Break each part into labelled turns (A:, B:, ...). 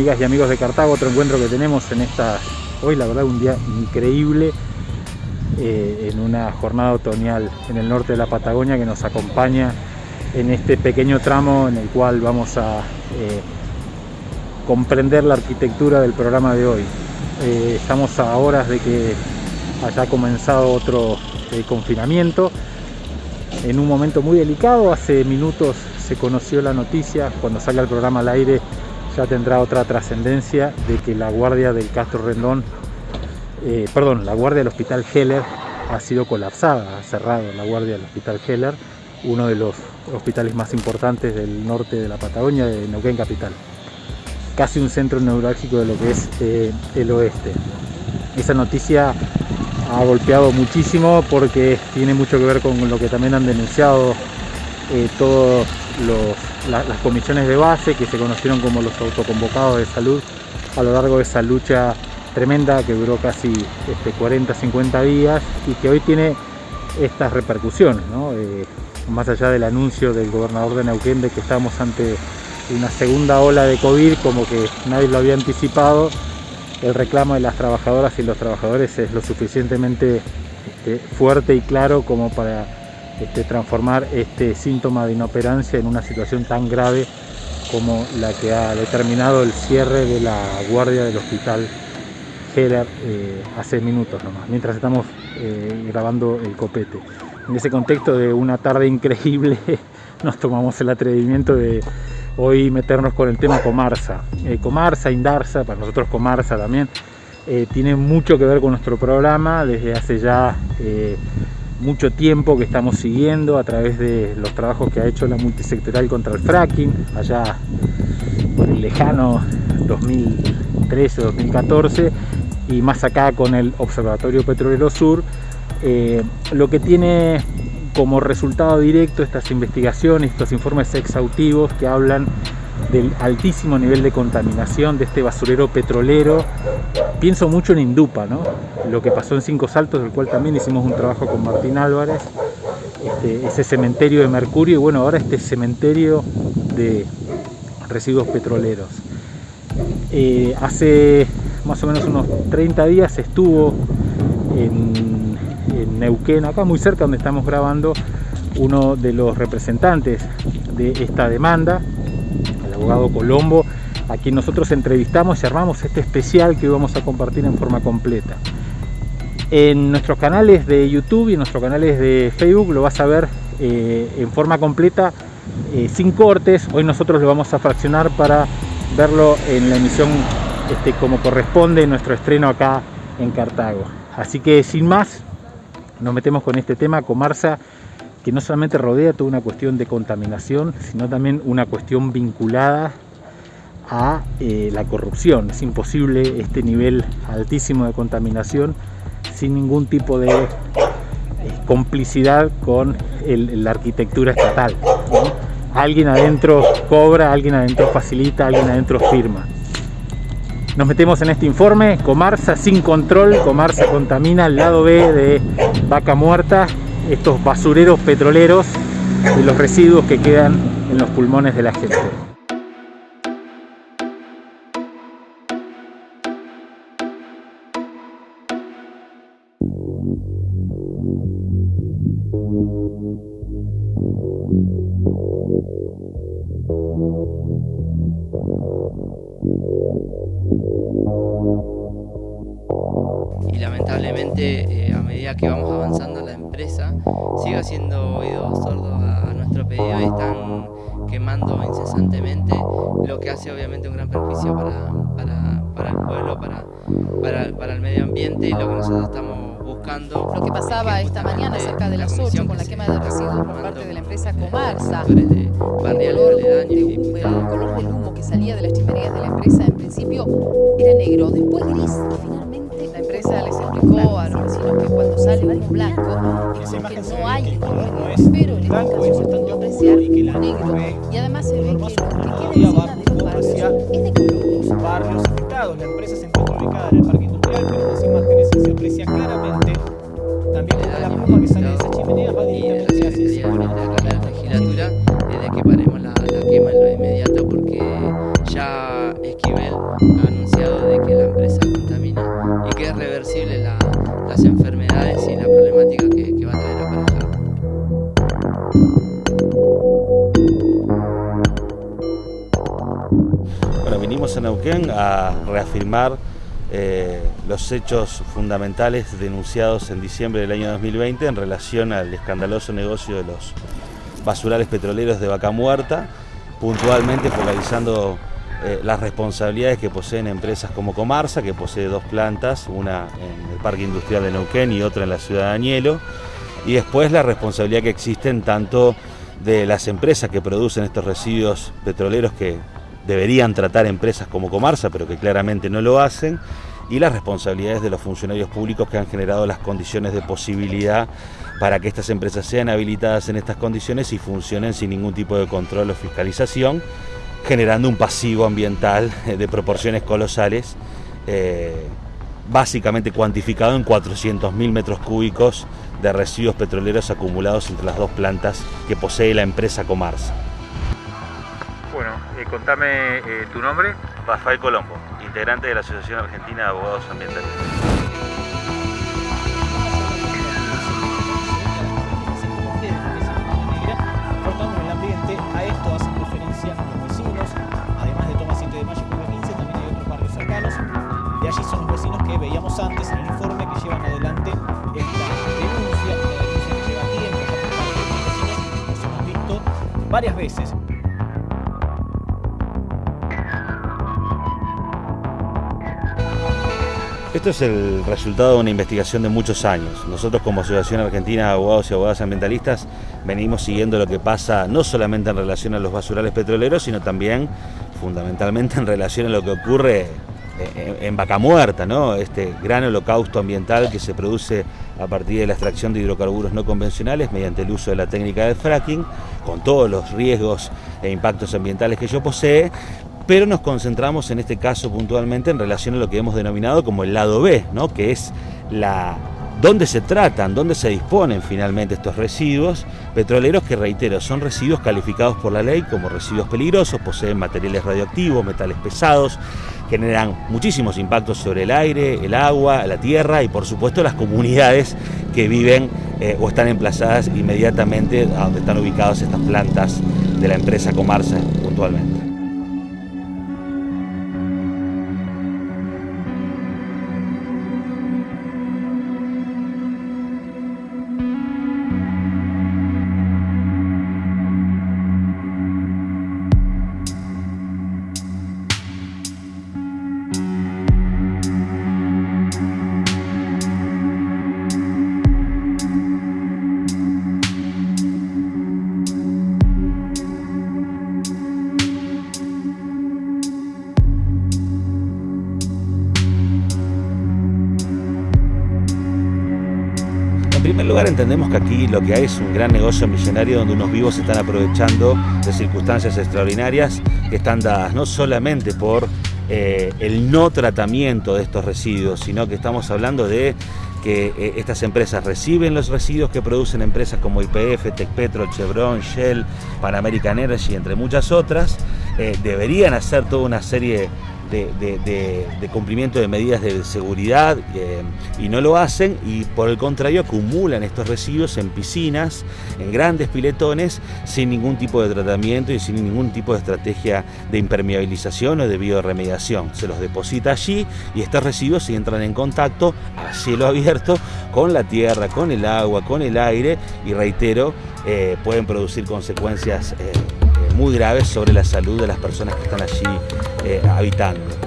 A: amigas y amigos de Cartago, otro encuentro que tenemos en esta, hoy la verdad un día increíble, eh, en una jornada otoñal en el norte de la Patagonia que nos acompaña en este pequeño tramo en el cual vamos a eh, comprender la arquitectura del programa de hoy. Eh, estamos a horas de que haya comenzado otro confinamiento, en un momento muy delicado, hace minutos se conoció la noticia, cuando salga el programa al aire ya tendrá otra trascendencia de que la guardia del Castro Rendón, eh, perdón, la guardia del Hospital Heller ha sido colapsada, ha cerrado la guardia del Hospital Heller, uno de los hospitales más importantes del norte de la Patagonia, de Neuquén Capital. Casi un centro neurálgico de lo que es eh, el oeste. Esa noticia ha golpeado muchísimo porque tiene mucho que ver con lo que también han denunciado eh, todas las comisiones de base que se conocieron como los autoconvocados de salud a lo largo de esa lucha tremenda que duró casi este, 40-50 días y que hoy tiene estas repercusiones, eh, más allá del anuncio del gobernador de Neuquén de que estamos ante una segunda ola de COVID como que nadie lo había anticipado, el reclamo de las trabajadoras y los trabajadores es lo suficientemente este, fuerte y claro como para este, transformar este síntoma de inoperancia en una situación tan grave como la que ha determinado el cierre de la guardia del hospital Heller eh, hace minutos nomás, mientras estamos eh, grabando el copete. En ese contexto de una tarde increíble nos tomamos el atrevimiento de hoy meternos con el tema Comarsa. Eh, Comarsa, Indarsa, para nosotros Comarsa también, eh, tiene mucho que ver con nuestro programa desde hace ya eh, mucho tiempo que estamos siguiendo a través de los trabajos que ha hecho la multisectorial contra el fracking, allá por el lejano 2013-2014 y más acá con el Observatorio Petrolero Sur, lo que tiene como resultado directo estas investigaciones, estos informes exhaustivos que hablan del altísimo nivel de contaminación de este basurero petrolero. Pienso mucho en Indupa, ¿no? Lo que pasó en Cinco Saltos, del cual también hicimos un trabajo con Martín Álvarez, este, ese cementerio de mercurio y bueno, ahora este cementerio de residuos petroleros. Eh, hace más o menos unos 30 días estuvo en en Neuquén, acá muy cerca donde estamos grabando, uno de los representantes de esta demanda, el abogado Colombo, a quien nosotros entrevistamos y armamos este especial que hoy vamos a compartir en forma completa. En nuestros canales de YouTube y en nuestros canales de Facebook lo vas a ver eh, en forma completa, eh, sin cortes. Hoy nosotros lo vamos a fraccionar para verlo en la emisión este, como corresponde en nuestro estreno acá en Cartago. Así que sin más, nos metemos con este tema, Comarsa, que no solamente rodea toda una cuestión de contaminación, sino también una cuestión vinculada a eh, la corrupción. Es imposible este nivel altísimo de contaminación sin ningún tipo de complicidad con la arquitectura estatal. Alguien adentro cobra, alguien adentro facilita, alguien adentro firma. Nos metemos en este informe, Comarsa sin control, Comarsa contamina el lado B de Vaca Muerta, estos basureros petroleros y los residuos que quedan en los pulmones de la gente.
B: Y lamentablemente eh, a medida que vamos avanzando la empresa sigue haciendo oídos sordos a, nuestro pedido y están quemando incesantemente, lo que hace obviamente un gran perjuicio para, el pueblo, para, para, el medio ambiente y lo que nosotros estamos buscando.
C: Lo que pasaba esta mañana cerca de las 8 con la quema de residuos por parte de la empresa Comarsa.
B: De
C: el color del humo que salía de las chimeneas de la empresa en principio era negro, después gris empresa les explicó a los vecinos que cuando sale humo blanco es que no hay color, pero en este caso se pudo apreciar negro y además se ve que lo que queda encima de los es de color.
D: Neuquén a reafirmar eh, los hechos fundamentales denunciados en diciembre del año 2020 en relación al escandaloso negocio de los basurales petroleros de Vaca Muerta, puntualmente focalizando eh, las responsabilidades que poseen empresas como Comarsa, que posee dos plantas, una en el Parque Industrial de Neuquén y otra en la ciudad de Añelo, y después la responsabilidad que existen tanto de las empresas que producen estos residuos petroleros que deberían tratar empresas como Comarsa, pero que claramente no lo hacen, y las responsabilidades de los funcionarios públicos que han generado las condiciones de posibilidad para que estas empresas sean habilitadas en estas condiciones y funcionen sin ningún tipo de control o fiscalización, generando un pasivo ambiental de proporciones colosales, eh, básicamente cuantificado en 400.000 metros cúbicos de residuos petroleros acumulados entre las dos plantas que posee la empresa Comarsa.
A: Bueno, eh, contame eh, tu nombre.
D: Rafael Colombo, integrante de la Asociación Argentina de Abogados Ambientalistas.
E: Cortamos el ambiente, a esto hacen referencia los vecinos, además de Toma 7 de Mayo y Curva 15, también hay otros barrios cercanos. De allí son los vecinos que veíamos antes en el informe que llevan adelante esta denuncia, una denuncia que lleva tiempo los vecinos, los hemos visto varias veces.
D: Esto es el resultado de una investigación de muchos años. Nosotros como Asociación Argentina de Abogados y Abogadas Ambientalistas venimos siguiendo lo que pasa no solamente en relación a los basurales petroleros, sino también fundamentalmente en relación a lo que ocurre en Vaca Muerta, ¿no? este gran holocausto ambiental que se produce a partir de la extracción de hidrocarburos no convencionales mediante el uso de la técnica del fracking, con todos los riesgos e impactos ambientales que ello posee, pero nos concentramos en este caso puntualmente en relación a lo que hemos denominado como el lado B, ¿no? que es la dónde se tratan, dónde se disponen finalmente estos residuos petroleros que, reitero, son residuos calificados por la ley como residuos peligrosos, poseen materiales radioactivos, metales pesados, generan muchísimos impactos sobre el aire, el agua, la tierra y por supuesto las comunidades que viven eh, o están emplazadas inmediatamente a donde están ubicadas estas plantas de la empresa Comarsa puntualmente. Primer lugar entendemos que aquí lo que hay es un gran negocio millonario donde unos vivos están aprovechando de circunstancias extraordinarias que están dadas no solamente por eh, el no tratamiento de estos residuos, sino que estamos hablando de que eh, estas empresas reciben los residuos que producen empresas como IPF, Tecpetro, Chevron, Shell, Pan American Energy, entre muchas otras, eh, deberían hacer toda una serie de, cumplimiento de medidas de seguridad eh, y no lo hacen y por el contrario acumulan estos residuos en piscinas, en grandes piletones, sin ningún tipo de tratamiento y sin ningún tipo de estrategia de impermeabilización o de bioremediación. Se los deposita allí y estos residuos se entran en contacto a cielo abierto con la tierra, con el agua, con el aire y reitero, eh, pueden producir consecuencias eh, muy graves sobre la salud de las personas que están allí eh, habitando.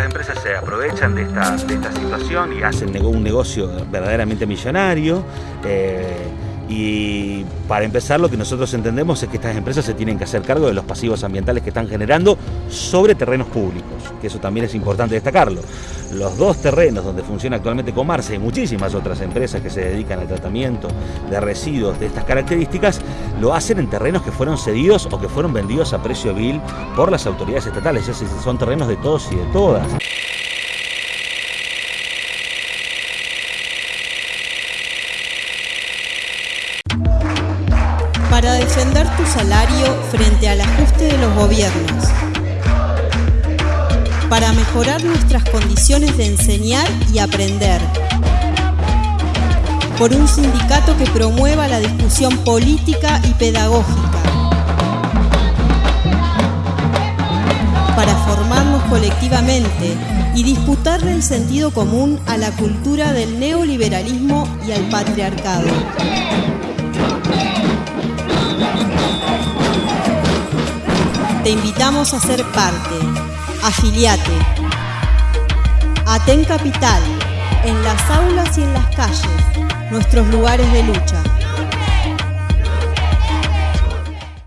D: Estas empresas se aprovechan de esta, de esta situación y hacen un negocio verdaderamente millonario. Eh, Y para empezar, lo que nosotros entendemos es que estas empresas se tienen que hacer cargo de los pasivos ambientales que están generando sobre terrenos públicos, que eso también es importante destacarlo. Los dos terrenos donde funciona actualmente Comarse y muchísimas otras empresas que se dedican al tratamiento de residuos de estas características, lo hacen en terrenos que fueron cedidos o que fueron vendidos a precio vil por las autoridades estatales. Es decir, son terrenos de todos y de todas.
F: Frente al ajuste de los gobiernos, para mejorar nuestras condiciones de enseñar y aprender, por un sindicato que promueva la discusión política y pedagógica, para formarnos colectivamente y disputarle el sentido común a la cultura del neoliberalismo y al patriarcado. Te invitamos a ser parte. Afiliate. Aten Capital, en las aulas y en las calles, nuestros lugares de lucha.